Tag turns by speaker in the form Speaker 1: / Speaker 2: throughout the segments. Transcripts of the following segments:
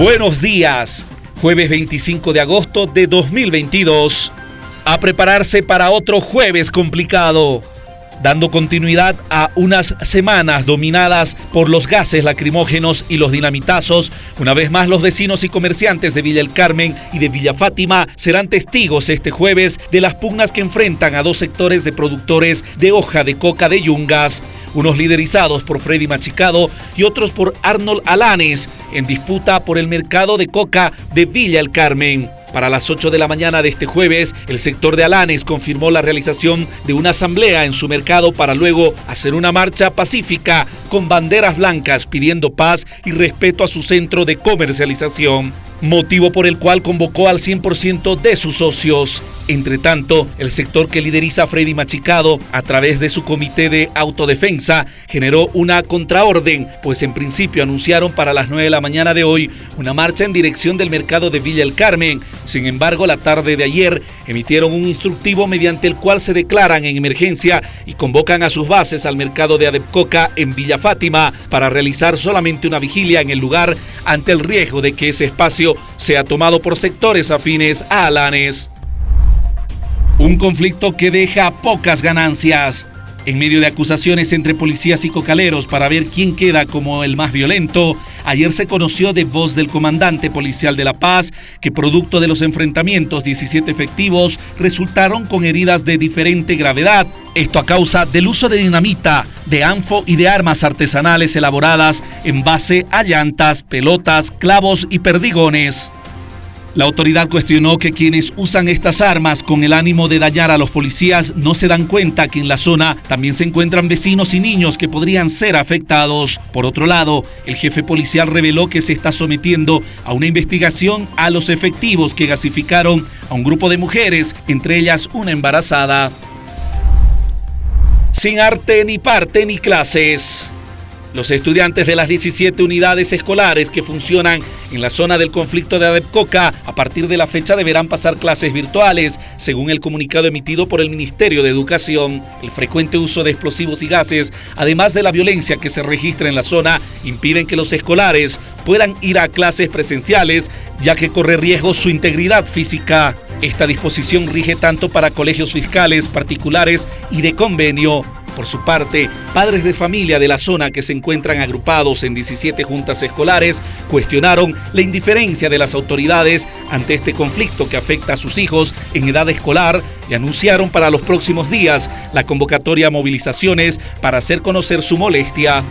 Speaker 1: Buenos días, jueves 25 de agosto de 2022. A prepararse para otro jueves complicado dando continuidad a unas semanas dominadas por los gases lacrimógenos y los dinamitazos. Una vez más, los vecinos y comerciantes de Villa El Carmen y de Villa Fátima serán testigos este jueves de las pugnas que enfrentan a dos sectores de productores de hoja de coca de Yungas, unos liderizados por Freddy Machicado y otros por Arnold Alanes, en disputa por el mercado de coca de Villa El Carmen. Para las 8 de la mañana de este jueves, el sector de Alanes confirmó la realización de una asamblea en su mercado para luego hacer una marcha pacífica con banderas blancas pidiendo paz y respeto a su centro de comercialización motivo por el cual convocó al 100% de sus socios. Entre tanto, el sector que lideriza Freddy Machicado, a través de su comité de autodefensa, generó una contraorden, pues en principio anunciaron para las 9 de la mañana de hoy una marcha en dirección del mercado de Villa El Carmen. Sin embargo, la tarde de ayer emitieron un instructivo mediante el cual se declaran en emergencia y convocan a sus bases al mercado de Adepcoca en Villa Fátima para realizar solamente una vigilia en el lugar ante el riesgo de que ese espacio se ha tomado por sectores afines a Alanes. Un conflicto que deja pocas ganancias. En medio de acusaciones entre policías y cocaleros para ver quién queda como el más violento, ayer se conoció de voz del comandante policial de La Paz que producto de los enfrentamientos 17 efectivos resultaron con heridas de diferente gravedad. Esto a causa del uso de dinamita, de anfo y de armas artesanales elaboradas en base a llantas, pelotas, clavos y perdigones. La autoridad cuestionó que quienes usan estas armas con el ánimo de dañar a los policías no se dan cuenta que en la zona también se encuentran vecinos y niños que podrían ser afectados. Por otro lado, el jefe policial reveló que se está sometiendo a una investigación a los efectivos que gasificaron a un grupo de mujeres, entre ellas una embarazada. Sin arte ni parte ni clases. Los estudiantes de las 17 unidades escolares que funcionan en la zona del conflicto de Adepcoca a partir de la fecha deberán pasar clases virtuales, según el comunicado emitido por el Ministerio de Educación. El frecuente uso de explosivos y gases, además de la violencia que se registra en la zona, impiden que los escolares puedan ir a clases presenciales, ya que corre riesgo su integridad física. Esta disposición rige tanto para colegios fiscales, particulares y de convenio por su parte, padres de familia de la zona que se encuentran agrupados en 17 juntas escolares cuestionaron la indiferencia de las autoridades ante este conflicto que afecta a sus hijos en edad escolar y anunciaron para los próximos días la convocatoria a movilizaciones para hacer conocer su molestia.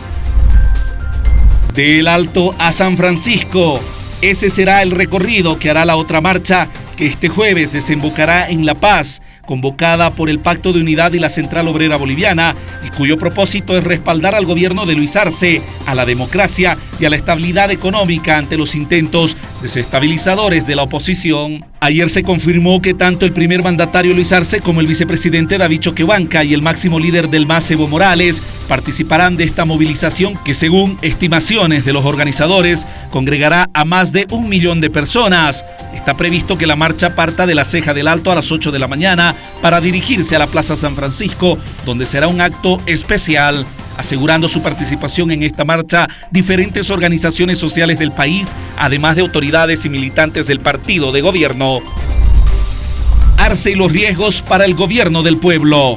Speaker 1: Del Alto a San Francisco, ese será el recorrido que hará la otra marcha que este jueves desembocará en La Paz convocada por el Pacto de Unidad y la Central Obrera Boliviana y cuyo propósito es respaldar al gobierno de Luis Arce, a la democracia y a la estabilidad económica ante los intentos desestabilizadores de la oposición. Ayer se confirmó que tanto el primer mandatario Luis Arce como el vicepresidente David Choquehuanca y el máximo líder del MAS Evo Morales participarán de esta movilización que según estimaciones de los organizadores congregará a más de un millón de personas. Está previsto que la marcha parta de la Ceja del Alto a las 8 de la mañana para dirigirse a la Plaza San Francisco, donde será un acto especial asegurando su participación en esta marcha diferentes organizaciones sociales del país, además de autoridades y militantes del partido de gobierno. Arce y los riesgos para el gobierno del pueblo.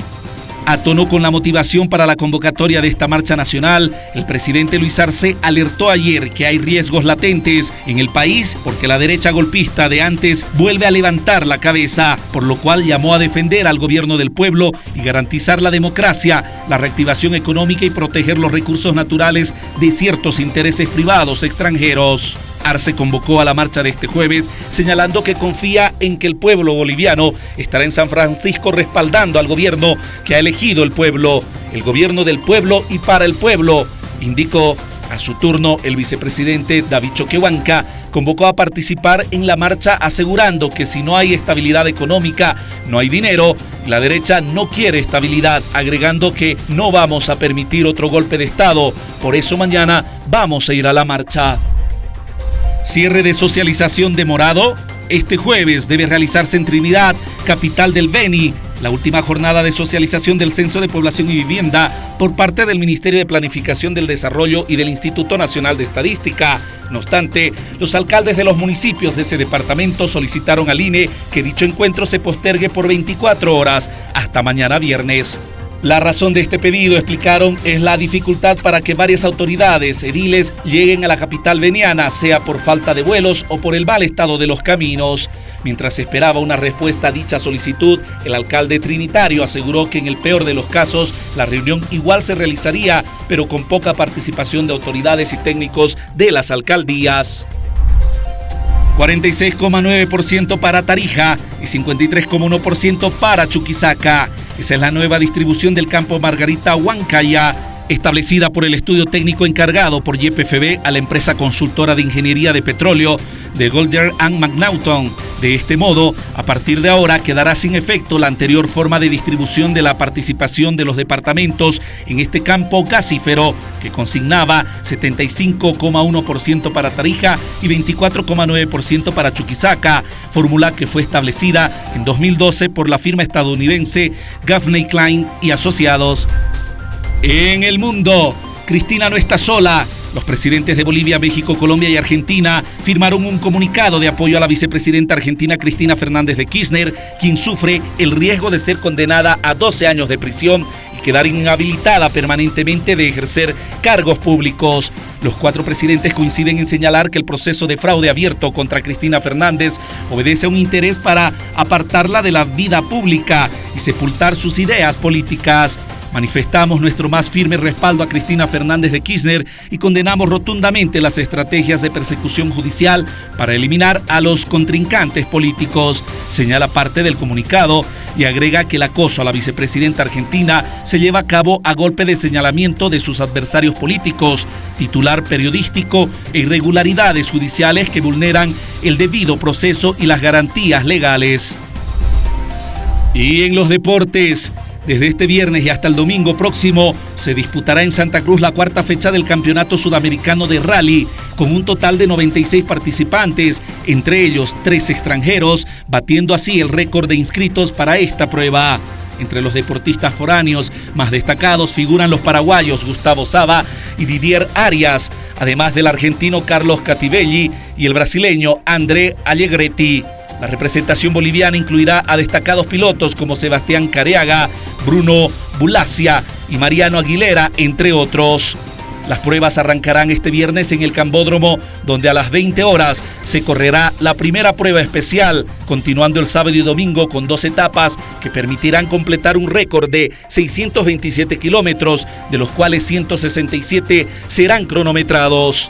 Speaker 1: A tono con la motivación para la convocatoria de esta marcha nacional, el presidente Luis Arce alertó ayer que hay riesgos latentes en el país porque la derecha golpista de antes vuelve a levantar la cabeza, por lo cual llamó a defender al gobierno del pueblo y garantizar la democracia, la reactivación económica y proteger los recursos naturales de ciertos intereses privados extranjeros. Arce convocó a la marcha de este jueves, señalando que confía en que el pueblo boliviano estará en San Francisco respaldando al gobierno que ha elegido el pueblo, el gobierno del pueblo y para el pueblo, indicó a su turno, el vicepresidente David Choquehuanca convocó a participar en la marcha asegurando que si no hay estabilidad económica, no hay dinero. La derecha no quiere estabilidad, agregando que no vamos a permitir otro golpe de Estado. Por eso mañana vamos a ir a la marcha. Cierre de socialización demorado. Este jueves debe realizarse en Trinidad, capital del Beni, la última jornada de socialización del Censo de Población y Vivienda por parte del Ministerio de Planificación del Desarrollo y del Instituto Nacional de Estadística. No obstante, los alcaldes de los municipios de ese departamento solicitaron al INE que dicho encuentro se postergue por 24 horas hasta mañana viernes. La razón de este pedido, explicaron, es la dificultad para que varias autoridades ediles lleguen a la capital veniana, sea por falta de vuelos o por el mal estado de los caminos. Mientras esperaba una respuesta a dicha solicitud, el alcalde trinitario aseguró que en el peor de los casos la reunión igual se realizaría, pero con poca participación de autoridades y técnicos de las alcaldías. 46,9% para Tarija y 53,1% para Chuquisaca. Esa es la nueva distribución del campo Margarita Huancaya establecida por el estudio técnico encargado por YPFB a la empresa consultora de ingeniería de petróleo de Golder and McNaughton. De este modo, a partir de ahora quedará sin efecto la anterior forma de distribución de la participación de los departamentos en este campo gasífero, que consignaba 75,1% para Tarija y 24,9% para Chuquisaca, fórmula que fue establecida en 2012 por la firma estadounidense Gaffney Klein y Asociados. En el mundo, Cristina no está sola. Los presidentes de Bolivia, México, Colombia y Argentina firmaron un comunicado de apoyo a la vicepresidenta argentina Cristina Fernández de Kirchner, quien sufre el riesgo de ser condenada a 12 años de prisión y quedar inhabilitada permanentemente de ejercer cargos públicos. Los cuatro presidentes coinciden en señalar que el proceso de fraude abierto contra Cristina Fernández obedece a un interés para apartarla de la vida pública y sepultar sus ideas políticas. Manifestamos nuestro más firme respaldo a Cristina Fernández de Kirchner y condenamos rotundamente las estrategias de persecución judicial para eliminar a los contrincantes políticos, señala parte del comunicado y agrega que el acoso a la vicepresidenta argentina se lleva a cabo a golpe de señalamiento de sus adversarios políticos, titular periodístico e irregularidades judiciales que vulneran el debido proceso y las garantías legales. Y en los deportes, desde este viernes y hasta el domingo próximo se disputará en Santa Cruz la cuarta fecha del Campeonato Sudamericano de Rally, con un total de 96 participantes, entre ellos tres extranjeros, batiendo así el récord de inscritos para esta prueba. Entre los deportistas foráneos más destacados figuran los paraguayos Gustavo Saba y Didier Arias, además del argentino Carlos Cativelli y el brasileño André Allegretti. La representación boliviana incluirá a destacados pilotos como Sebastián Careaga, Bruno Bulacia y Mariano Aguilera, entre otros. Las pruebas arrancarán este viernes en el Cambódromo, donde a las 20 horas se correrá la primera prueba especial, continuando el sábado y domingo con dos etapas que permitirán completar un récord de 627 kilómetros, de los cuales 167 serán cronometrados.